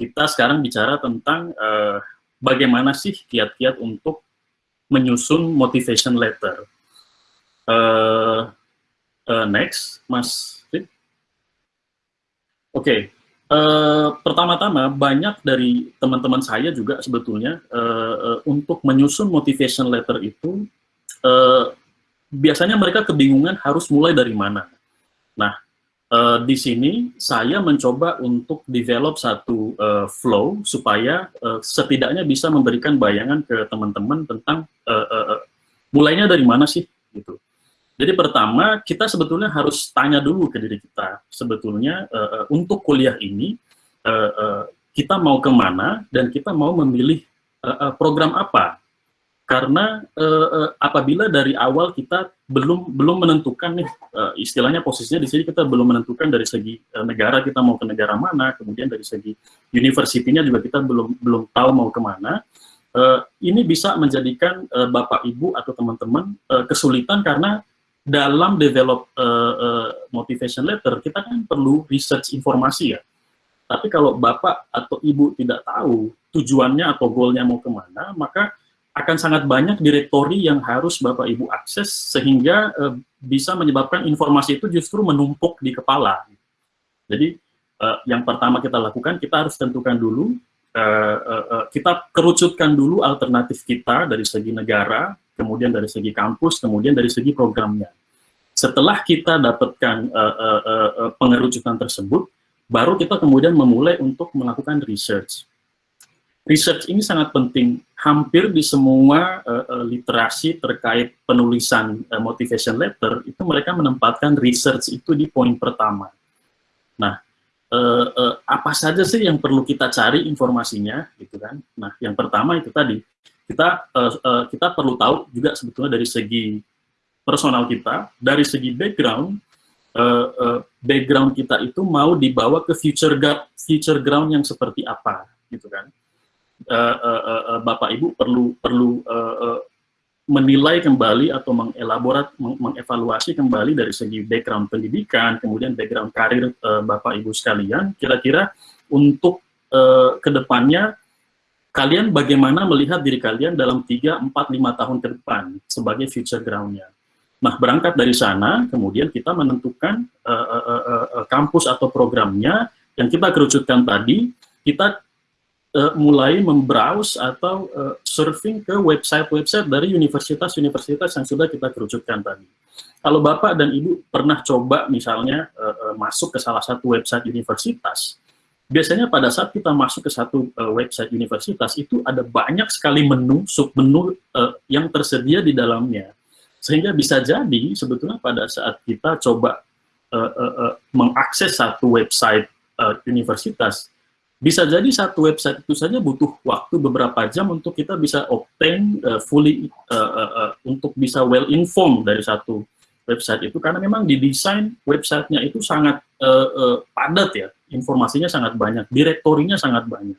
kita sekarang bicara tentang uh, bagaimana sih kiat-kiat untuk menyusun motivation letter. Uh, uh, next, Mas Oke, okay. uh, pertama-tama banyak dari teman-teman saya juga sebetulnya uh, uh, untuk menyusun motivation letter itu uh, biasanya mereka kebingungan harus mulai dari mana. Nah, Uh, di sini saya mencoba untuk develop satu uh, flow supaya uh, setidaknya bisa memberikan bayangan ke teman-teman tentang uh, uh, uh, mulainya dari mana sih gitu. Jadi pertama kita sebetulnya harus tanya dulu ke diri kita sebetulnya uh, uh, untuk kuliah ini uh, uh, kita mau ke mana dan kita mau memilih uh, uh, program apa karena uh, apabila dari awal kita belum belum menentukan nih uh, istilahnya posisinya di sini kita belum menentukan dari segi uh, negara kita mau ke negara mana kemudian dari segi universitinya juga kita belum belum tahu mau ke mana uh, ini bisa menjadikan uh, bapak ibu atau teman-teman uh, kesulitan karena dalam develop uh, uh, motivation letter kita kan perlu research informasi ya. Tapi kalau bapak atau ibu tidak tahu tujuannya atau goalnya mau ke mana maka akan sangat banyak direktori yang harus Bapak Ibu akses sehingga uh, bisa menyebabkan informasi itu justru menumpuk di kepala. Jadi uh, yang pertama kita lakukan kita harus tentukan dulu uh, uh, kita kerucutkan dulu alternatif kita dari segi negara, kemudian dari segi kampus, kemudian dari segi programnya. Setelah kita dapatkan uh, uh, uh, pengerucutan tersebut, baru kita kemudian memulai untuk melakukan research research ini sangat penting. Hampir di semua uh, literasi terkait penulisan uh, motivation letter, itu mereka menempatkan research itu di poin pertama. Nah, uh, uh, apa saja sih yang perlu kita cari informasinya, gitu kan? Nah, yang pertama itu tadi, kita uh, uh, kita perlu tahu juga sebetulnya dari segi personal kita, dari segi background, uh, uh, background kita itu mau dibawa ke future, future ground yang seperti apa, gitu kan? Uh, uh, Bapak Ibu perlu perlu uh, uh, menilai kembali atau mengelaborat, meng mengevaluasi kembali dari segi background pendidikan, kemudian background karir uh, Bapak Ibu sekalian, kira-kira untuk uh, ke depannya kalian bagaimana melihat diri kalian dalam 3, 4, 5 tahun ke depan sebagai future groundnya. Nah, berangkat dari sana, kemudian kita menentukan uh, uh, uh, uh, kampus atau programnya yang kita kerucutkan tadi, kita uh, mulai membrowse atau uh, surfing ke website-website dari universitas-universitas yang sudah kita kerucutkan tadi. Kalau Bapak dan Ibu pernah coba misalnya uh, uh, masuk ke salah satu website universitas, biasanya pada saat kita masuk ke satu uh, website universitas itu ada banyak sekali menu, submenu uh, yang tersedia di dalamnya. Sehingga bisa jadi sebetulnya pada saat kita coba uh, uh, uh, mengakses satu website uh, universitas, bisa jadi satu website itu saja butuh waktu beberapa jam untuk kita bisa obtain uh, fully uh, uh, uh, untuk bisa well informed dari satu website itu. Karena memang didesain websitenya itu sangat uh, uh, padat ya. Informasinya sangat banyak direktorinya sangat banyak.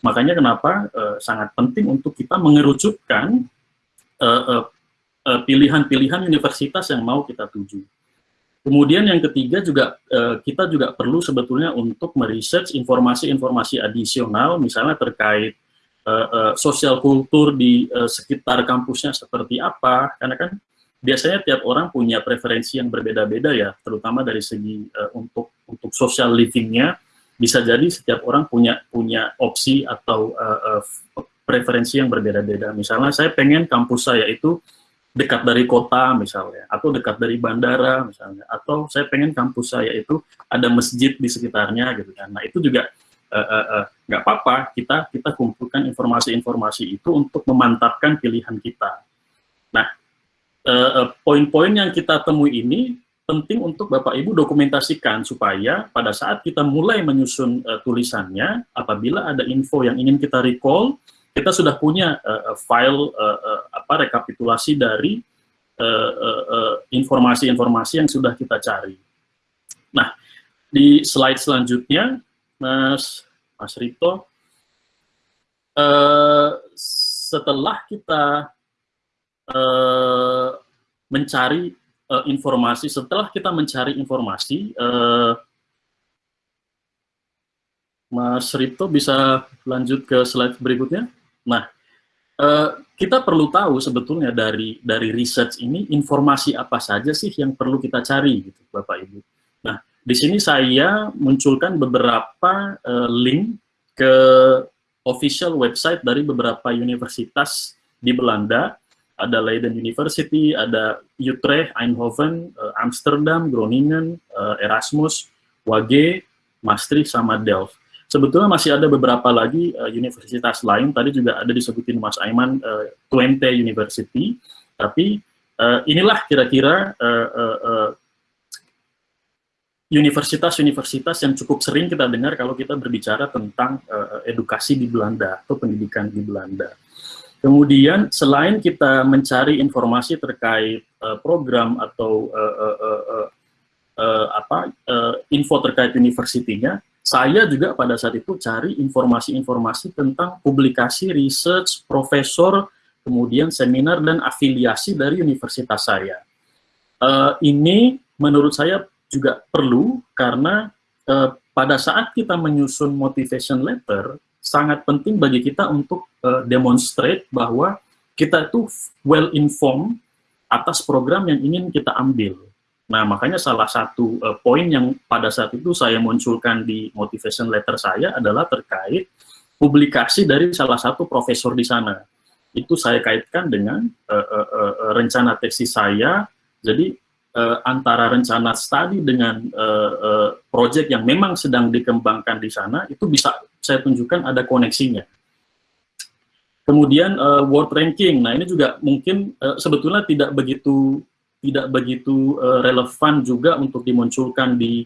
Makanya kenapa uh, sangat penting untuk kita mengerucutkan pilihan-pilihan uh, uh, universitas yang mau kita tuju. Kemudian yang ketiga juga uh, kita juga perlu sebetulnya untuk meresearch informasi-informasi adisional misalnya terkait uh, uh, sosial kultur di sekitar kampusnya seperti apa. Karena kan biasanya tiap orang punya preferensi yang berbeda-beda ya terutama dari segi untuk untuk social livingnya. Bisa jadi setiap orang punya punya opsi atau preferensi yang berbeda-beda. Misalnya saya pengen kampus saya itu dekat dari kota misalnya, atau dekat dari bandara misalnya, atau saya pengen kampus saya itu ada masjid di sekitarnya gitu kan. Nah itu juga nggak uh, uh, uh, apa-apa kita kita kumpulkan informasi-informasi itu untuk memantapkan pilihan kita. Nah poin-poin yang kita temui ini penting untuk Bapak Ibu dokumentasikan supaya pada saat kita mulai menyusun tulisannya, apabila ada info yang ingin kita recall, kita sudah punya uh, file uh, uh, apa rekapitulasi dari informasi-informasi uh, uh, yang sudah kita cari. Nah, di slide selanjutnya, Mas Mas Rito, uh, setelah kita uh, mencari uh, informasi, setelah kita mencari informasi, uh, Mas Ripto bisa lanjut ke slide berikutnya. Nah, uh, kita perlu tahu sebetulnya dari dari research ini informasi apa saja sih yang perlu kita cari, gitu, Bapak Ibu. Nah, di sini saya munculkan beberapa uh, link ke official website dari beberapa universitas di Belanda. Ada Leiden University, ada Utrecht, Eindhoven, uh, Amsterdam, Groningen, uh, Erasmus, WAGE, Maastricht, sama Delft. Sebetulnya masih ada beberapa lagi uh, universitas lain, tadi juga ada disebutin Mas Aiman, uh, Twente University, tapi uh, inilah kira-kira universitas-universitas yang cukup sering kita dengar kalau kita berbicara tentang uh, edukasi di Belanda atau pendidikan di Belanda. Kemudian selain kita mencari informasi terkait uh, program atau uh, uh, uh, uh, apa uh, info terkait universitinya, saya juga pada saat itu cari informasi-informasi tentang publikasi, research, profesor, kemudian seminar dan afiliasi dari universitas saya. Uh, ini menurut saya juga perlu karena uh, pada saat kita menyusun motivation letter, sangat penting bagi kita untuk uh, demonstrate bahwa kita itu well informed atas program yang ingin kita ambil. Nah, makanya salah satu uh, poin yang pada saat itu saya munculkan di motivation letter saya adalah terkait publikasi dari salah satu profesor di sana. Itu saya kaitkan dengan uh, uh, uh, rencana tesis saya. Jadi uh, antara rencana studi dengan uh, uh, project yang memang sedang dikembangkan di sana itu bisa saya tunjukkan ada koneksinya. Kemudian uh, world ranking. Nah, ini juga mungkin uh, sebetulnya tidak begitu tidak begitu uh, relevan juga untuk dimunculkan di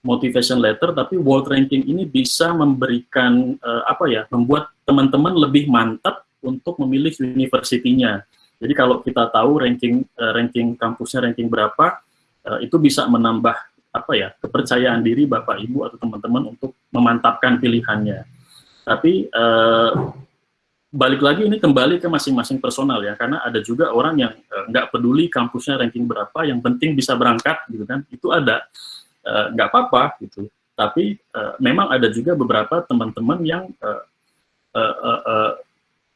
motivation letter, tapi world ranking ini bisa memberikan uh, apa ya, membuat teman-teman lebih mantap untuk memilih universitinya. Jadi kalau kita tahu ranking uh, ranking kampusnya ranking berapa, uh, itu bisa menambah apa ya kepercayaan diri bapak ibu atau teman-teman untuk memantapkan pilihannya. Tapi uh, balik lagi ini kembali ke masing-masing personal ya karena ada juga orang yang uh, nggak peduli kampusnya ranking berapa yang penting bisa berangkat gitu kan. Itu ada uh, nggak apa-apa gitu. Tapi uh, memang ada juga beberapa teman-teman yang uh, uh, uh, uh,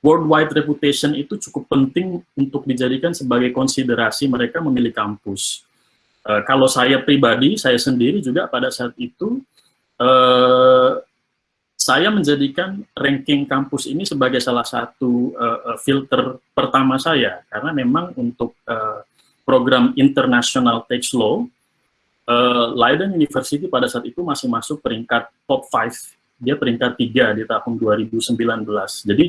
worldwide reputation itu cukup penting untuk dijadikan sebagai konsiderasi mereka memilih kampus. Uh, kalau saya pribadi saya sendiri juga pada saat itu uh, saya menjadikan ranking kampus ini sebagai salah satu uh, filter pertama saya. Karena memang untuk uh, program International Tax Law uh, Leiden University pada saat itu masih masuk peringkat top 5 dia peringkat 3 di tahun 2019 jadi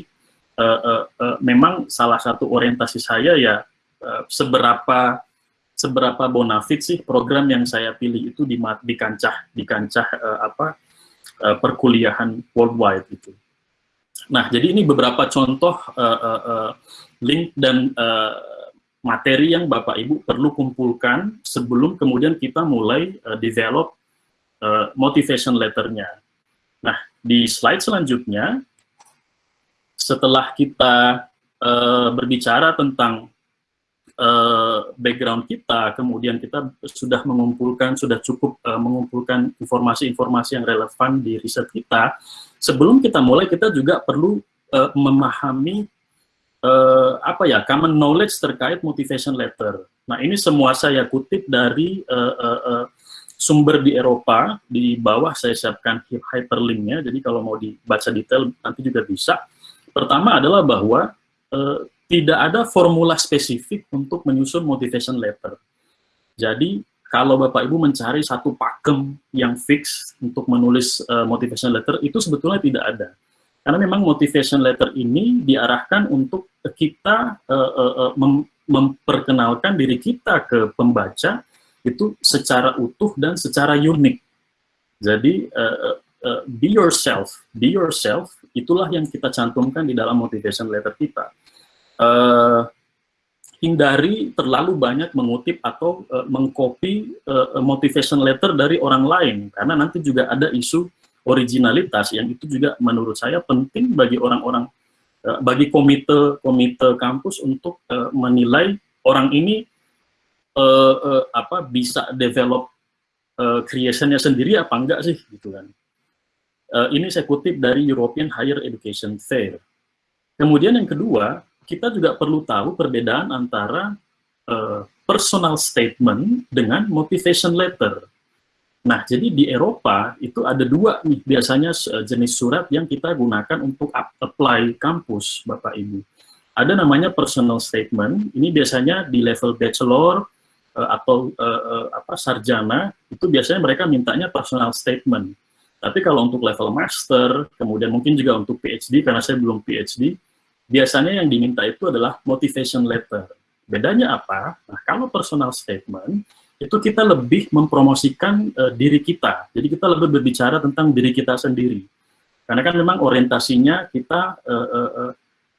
uh, uh, uh, memang salah satu orientasi saya ya uh, seberapa seberapa bonafit sih program yang saya pilih itu di, di kancah di kancah uh, apa uh, perkuliahan worldwide itu. Nah, jadi ini beberapa contoh uh, uh, uh, link dan uh, materi yang Bapak Ibu perlu kumpulkan sebelum kemudian kita mulai uh, develop uh, motivation letternya. Nah, di slide selanjutnya, setelah kita uh, berbicara tentang uh, background kita, kemudian kita sudah mengumpulkan, sudah cukup uh, mengumpulkan informasi-informasi yang relevan di riset kita, sebelum kita mulai kita juga perlu uh, memahami uh, apa ya common knowledge terkait motivation letter. Nah ini semua saya kutip dari uh, uh, uh, sumber di Eropa, di bawah saya siapkan hyperlinknya, jadi kalau mau dibaca detail nanti juga bisa. Pertama adalah bahwa tidak ada formula spesifik untuk menyusun motivation letter. Jadi, kalau Bapak Ibu mencari satu pakem yang fix untuk menulis uh, motivation letter, itu sebetulnya tidak ada. Karena memang motivation letter ini diarahkan untuk kita uh, uh, mem memperkenalkan diri kita ke pembaca itu secara utuh dan secara unik. Jadi, uh, be yourself, be yourself, itulah yang kita cantumkan di dalam motivation letter kita uh, hindari terlalu banyak mengutip atau uh, mengcopy uh, motivation letter dari orang lain karena nanti juga ada isu originalitas yang itu juga menurut saya penting bagi orang-orang uh, bagi komite komite kampus untuk uh, menilai orang ini uh, uh, apa bisa develop uh, creationnya sendiri apa enggak sih gitu kan Uh, ini saya kutip dari European Higher Education Fair. Kemudian yang kedua, kita juga perlu tahu perbedaan antara uh, personal statement dengan motivation letter. Nah, jadi di Eropa itu ada dua nih biasanya jenis surat yang kita gunakan untuk apply kampus, Bapak Ibu. Ada namanya personal statement, ini biasanya di level bachelor uh, atau apa sarjana, itu biasanya mereka mintanya personal statement. Tapi kalau untuk level master, kemudian mungkin juga untuk PhD, karena saya belum PhD, biasanya yang diminta itu adalah motivation letter. Bedanya apa? Nah, kalau personal statement, itu kita lebih mempromosikan uh, diri kita. Jadi kita lebih berbicara tentang diri kita sendiri. Karena kan memang orientasinya kita uh, uh,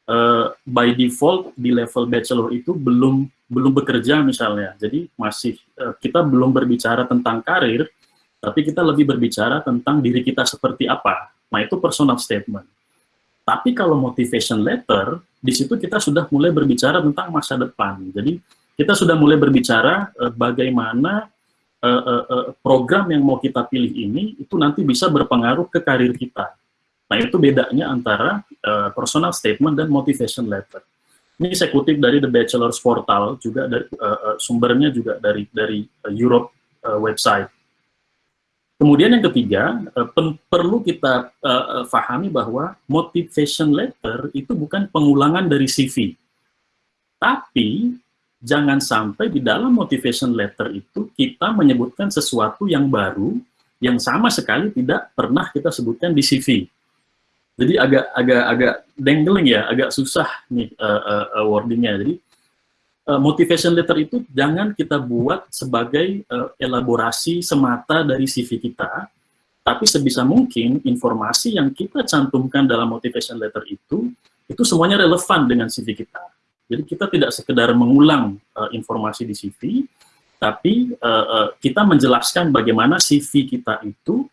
uh, by default di level bachelor itu belum belum bekerja misalnya. Jadi masih uh, kita belum berbicara tentang karir, tapi kita lebih berbicara tentang diri kita seperti apa. Nah itu personal statement. Tapi kalau motivation letter, di situ kita sudah mulai berbicara tentang masa depan. Jadi kita sudah mulai berbicara uh, bagaimana uh, uh, program yang mau kita pilih ini itu nanti bisa berpengaruh ke karir kita. Nah itu bedanya antara uh, personal statement dan motivation letter. Ini saya kutip dari The Bachelor's Portal juga dari uh, sumbernya juga dari dari Europe uh, website. Kemudian yang ketiga, uh, perlu kita uh, fahami bahwa motivation letter itu bukan pengulangan dari CV. Tapi jangan sampai di dalam motivation letter itu kita menyebutkan sesuatu yang baru yang sama sekali tidak pernah kita sebutkan di CV. Jadi agak agak agak dangling ya, agak susah nih uh, uh, wordingnya. Jadi uh, motivation letter itu jangan kita buat sebagai uh, elaborasi semata dari CV kita, tapi sebisa mungkin informasi yang kita cantumkan dalam motivation letter itu itu semuanya relevan dengan CV kita. Jadi kita tidak sekedar mengulang uh, informasi di CV, tapi uh, uh, kita menjelaskan bagaimana CV kita itu,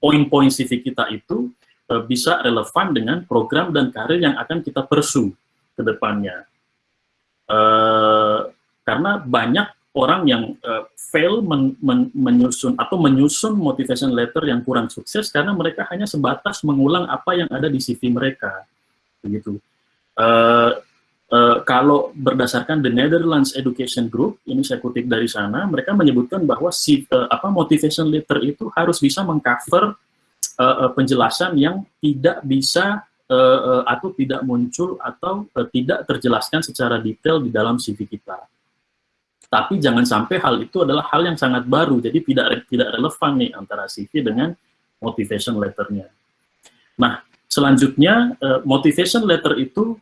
poin-poin CV kita itu uh, bisa relevan dengan program dan karir yang akan kita pursue ke depannya. Uh, karena banyak orang yang uh, fail men men menyusun atau menyusun motivation letter yang kurang sukses karena mereka hanya sebatas mengulang apa yang ada di CV mereka, begitu. Uh, Uh, kalau berdasarkan The Netherlands Education Group, ini saya kutip dari sana, mereka menyebutkan bahwa si uh, apa motivation letter itu harus bisa mengcover uh, uh, penjelasan yang tidak bisa uh, atau tidak muncul atau uh, tidak terjelaskan secara detail di dalam CV kita. Tapi jangan sampai hal itu adalah hal yang sangat baru, jadi tidak tidak relevan nih antara CV dengan motivation letternya. Nah, selanjutnya uh, motivation letter itu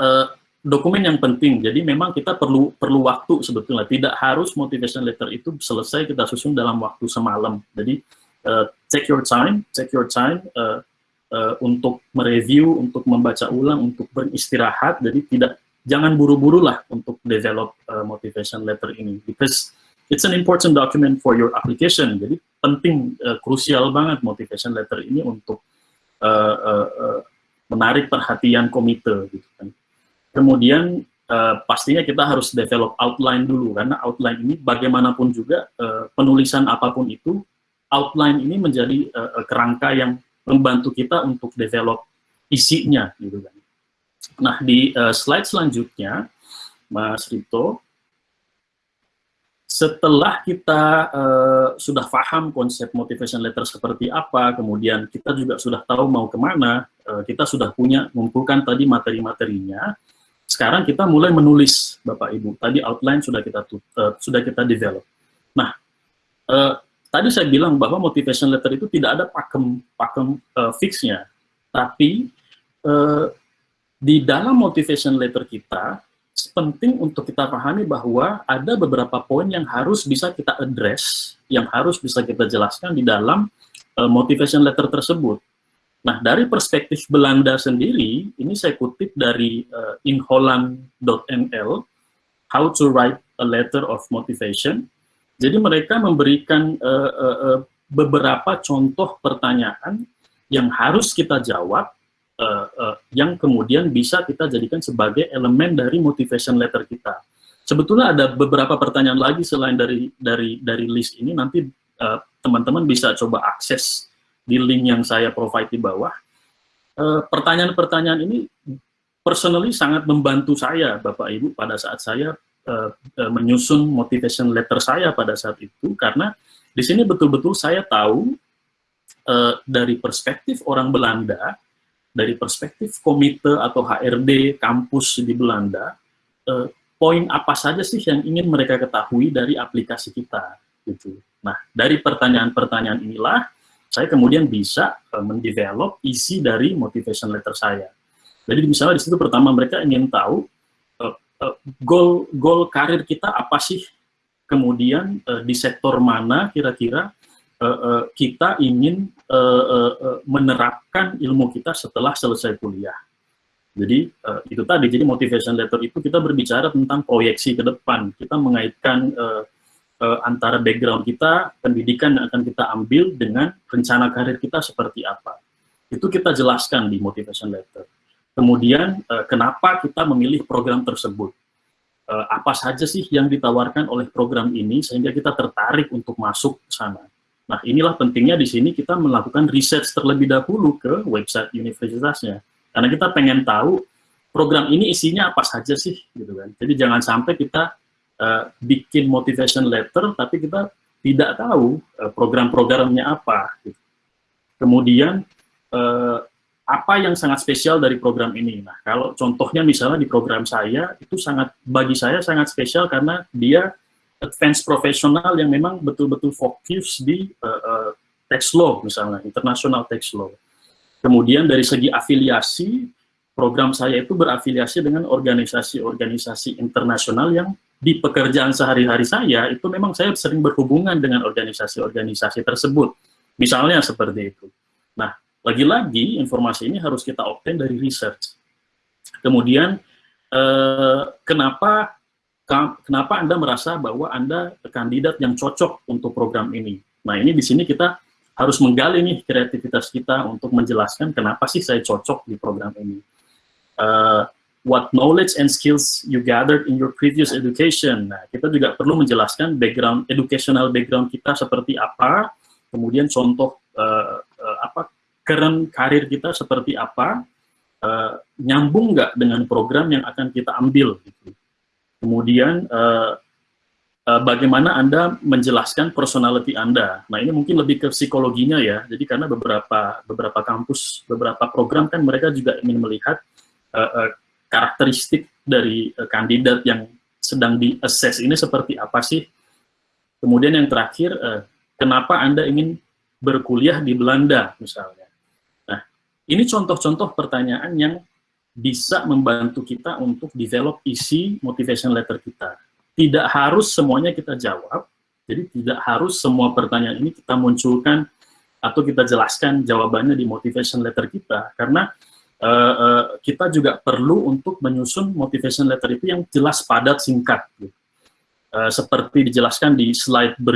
uh, dokumen yang penting. Jadi memang kita perlu perlu waktu sebetulnya. Tidak harus motivation letter itu selesai kita susun dalam waktu semalam. Jadi uh, take your time, take your time uh, uh, untuk mereview, untuk membaca ulang, untuk beristirahat. Jadi tidak jangan buru-buru lah untuk develop uh, motivation letter ini, because it's an important document for your application. Jadi penting, uh, krusial banget motivation letter ini untuk uh, uh, uh, menarik perhatian komite gitu kan. Kemudian uh, pastinya kita harus develop outline dulu karena outline ini bagaimanapun juga uh, penulisan apa pun itu outline ini menjadi uh, kerangka yang membantu kita untuk develop isinya gitu kan. Nah, di uh, slide selanjutnya Mas Rito setelah kita uh, sudah paham konsep motivation letter seperti apa, kemudian kita juga sudah tahu mau ke mana, uh, kita sudah punya, mengumpulkan tadi materi-materinya, sekarang kita mulai menulis, Bapak Ibu. Tadi outline sudah kita uh, sudah kita develop. Nah, uh, tadi saya bilang bahwa motivation letter itu tidak ada pakem pakem uh, fixnya, tapi uh, di dalam motivation letter kita penting untuk kita pahami bahwa ada beberapa poin yang harus bisa kita address, yang harus bisa kita jelaskan di dalam uh, motivation letter tersebut. Nah, dari perspektif Belanda sendiri, ini saya kutip dari uh, inholland.nl, How to Write a Letter of Motivation. Jadi mereka memberikan uh, uh, uh, beberapa contoh pertanyaan yang harus kita jawab uh, uh, yang kemudian bisa kita jadikan sebagai elemen dari motivation letter kita. Sebetulnya ada beberapa pertanyaan lagi selain dari dari dari list ini nanti teman-teman uh, bisa coba akses di link yang saya provide di bawah. Pertanyaan-pertanyaan uh, ini personally sangat membantu saya, Bapak Ibu, pada saat saya uh, menyusun motivation letter saya pada saat itu, karena di sini betul-betul saya tahu uh, dari perspektif orang Belanda, dari perspektif komite atau HRD kampus di Belanda, uh, poin apa saja sih yang ingin mereka ketahui dari aplikasi kita, gitu. Nah, dari pertanyaan-pertanyaan inilah, saya kemudian bisa uh, mendevelop isi dari motivation letter saya. Jadi misalnya di situ pertama mereka ingin tahu goal goal karir kita apa sih kemudian uh, di sektor mana kira-kira uh, uh, kita ingin uh, uh, menerapkan ilmu kita setelah selesai kuliah. Jadi uh, itu tadi, jadi motivation letter itu kita berbicara tentang proyeksi ke depan, kita mengaitkan uh, uh, antara background kita, pendidikan yang akan kita ambil dengan rencana karir kita seperti apa. Itu kita jelaskan di motivation letter. Kemudian uh, kenapa kita memilih program tersebut uh, apa saja sih yang ditawarkan oleh program ini sehingga kita tertarik untuk masuk ke sana. Nah, inilah pentingnya di sini kita melakukan riset terlebih dahulu ke website universitasnya. Karena kita pengen tahu program ini isinya apa saja sih, gitu kan. Jadi jangan sampai kita uh, bikin motivation letter, tapi kita tidak tahu uh, program-programnya apa. Gitu. Kemudian uh, apa yang sangat spesial dari program ini? Nah, kalau contohnya misalnya di program saya, itu sangat, bagi saya sangat spesial karena dia advance profesional yang memang betul-betul fokus di uh, uh, tax law misalnya, international tax law. Kemudian dari segi afiliasi, program saya itu berafiliasi dengan organisasi-organisasi internasional yang di pekerjaan sehari-hari saya, itu memang saya sering berhubungan dengan organisasi-organisasi tersebut. Misalnya seperti itu. Nah, lagi-lagi informasi ini harus kita obtain dari research. Kemudian eh, kenapa kenapa Anda merasa bahwa Anda kandidat yang cocok untuk program ini? Nah, ini di sini kita harus menggali nih kreativitas kita untuk menjelaskan kenapa sih saya cocok di program ini. Uh, what knowledge and skills you gathered in your previous education. Nah, kita juga perlu menjelaskan background educational background kita seperti apa, kemudian contoh uh, current karir kita seperti apa, uh, nyambung nggak dengan program yang akan kita ambil. Gitu. Kemudian, uh, uh, bagaimana Anda menjelaskan personality Anda. Nah, ini mungkin lebih ke psikologinya ya. Jadi karena beberapa beberapa kampus, beberapa program kan mereka juga ingin melihat uh, uh, karakteristik dari uh, kandidat yang sedang di-assess ini seperti apa sih. Kemudian yang terakhir, uh, kenapa Anda ingin berkuliah di Belanda misalnya. Ini contoh-contoh pertanyaan yang bisa membantu kita untuk develop isi motivation letter kita. Tidak harus semuanya kita jawab, jadi tidak harus semua pertanyaan ini kita munculkan atau kita jelaskan jawabannya di motivation letter kita, karena uh, uh, kita juga perlu untuk menyusun motivation letter itu yang jelas, padat, singkat. Uh, seperti dijelaskan di slide berikutnya.